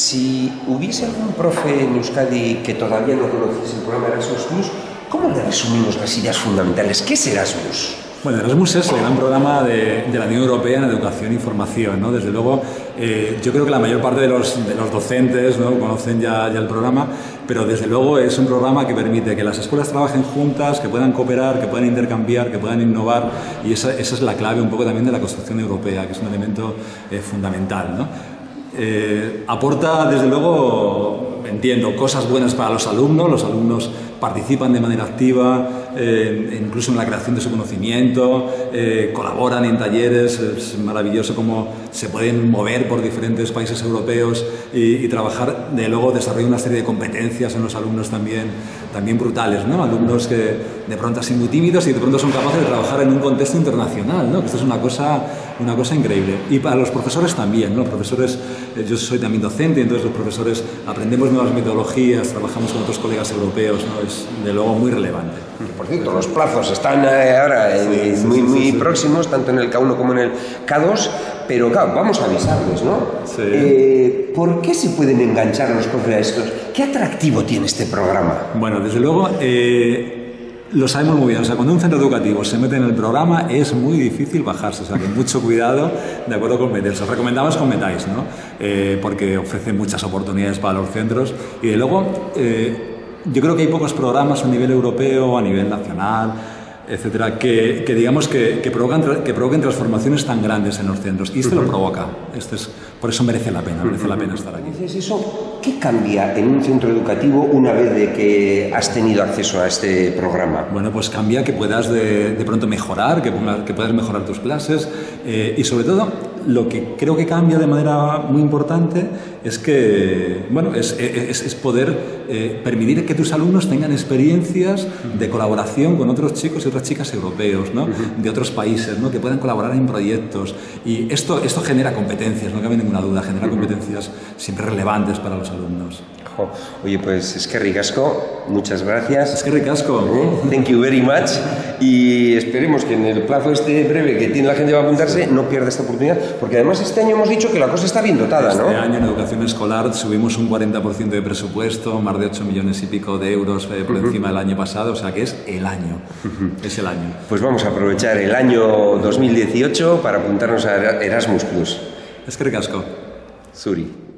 Si hubiese algún profe en Euskadi que todavía no conociese el programa Erasmus Plus, ¿cómo le resumimos las ideas fundamentales? ¿Qué es Erasmus? Bueno, Erasmus es el gran programa de, la Unión Europea en educación y formación. ¿no? Desde luego, eh, yo creo que la mayor parte de los, docentes ¿no? conocen ya, ya, el programa, pero desde luego es un programa que permite que las escuelas trabajen juntas, que puedan cooperar, que puedan intercambiar, que puedan innovar, y esa, esa es la clave un poco también de la construcción europea, que es un elemento eh, fundamental. ¿no? Eh, aporta, desde luego, entiendo, cosas buenas para los alumnos, los alumnos participan de manera activa, eh, incluso en la creación de su conocimiento, eh, colaboran en talleres, es maravilloso cómo se pueden mover por diferentes países europeos y, trabajar, de luego desarrollar una serie de competencias en los alumnos también, también brutales, ¿no? alumnos que de pronto son muy tímidos y de pronto son capaces de trabajar en un contexto internacional, ¿no? esto es una cosa, una cosa increíble. Y para los profesores también, ¿no? los profesores, eh, yo soy también docente, entonces los profesores aprendemos nuevas metodologías, trabajamos con otros colegas europeos, ¿no? es de luego muy relevante. Por cierto, los plazos están eh, ahora eh, muy, muy próximos, tanto en el K1 como en el K2, pero claro, vamos a avisarles, ¿no? Eh, ¿Por qué se pueden enganchar los profes a estos? ¿Qué atractivo tiene este programa? Bueno, desde luego... Lo sabemos muy bien, o sea, cuando un centro educativo se mete en el programa es muy difícil bajarse, o sea, que mucho cuidado de acuerdo con meterse. Os recomendamos que os metáis, ¿no? porque ofrece muchas oportunidades para los centros y de luego yo creo que hay pocos programas a nivel europeo, a nivel nacional, etcétera, que, digamos que, que, provocan, que provoquen transformaciones tan grandes en los centros. Y este lo provoca. Este es, por eso merece la pena, merece la pena estar aquí. Entonces, eso, ¿qué cambia en un centro educativo una vez de que has tenido acceso a este programa? Bueno, pues cambia que puedas de, de pronto mejorar, que, que puedas mejorar tus clases eh, y sobre todo lo que creo que cambia de manera muy importante es que, bueno, es, es, poder eh, permitir que tus alumnos tengan experiencias de colaboración con otros chicos y otras chicas europeos, ¿no? de otros países, ¿no? que puedan colaborar en proyectos. Y esto, esto genera competencias, no cabe ninguna duda, genera competencias siempre relevantes para los alumnos. Oye, pues es que ricasco, muchas gracias. Es que ricasco. ¿Eh? Thank you very much. Y esperemos que en el plazo este breve que tiene la gente va a apuntarse no pierda esta oportunidad, porque además este año hemos dicho que la cosa está bien dotada, ¿no? Este año en educación escolar subimos un 40% de presupuesto, más de 8 millones y pico de euros eh, por encima del año pasado, o sea que es el año. Es el año. Pues vamos a aprovechar el año 2018 para apuntarnos a Erasmus Plus. Es que ricasco. Suri.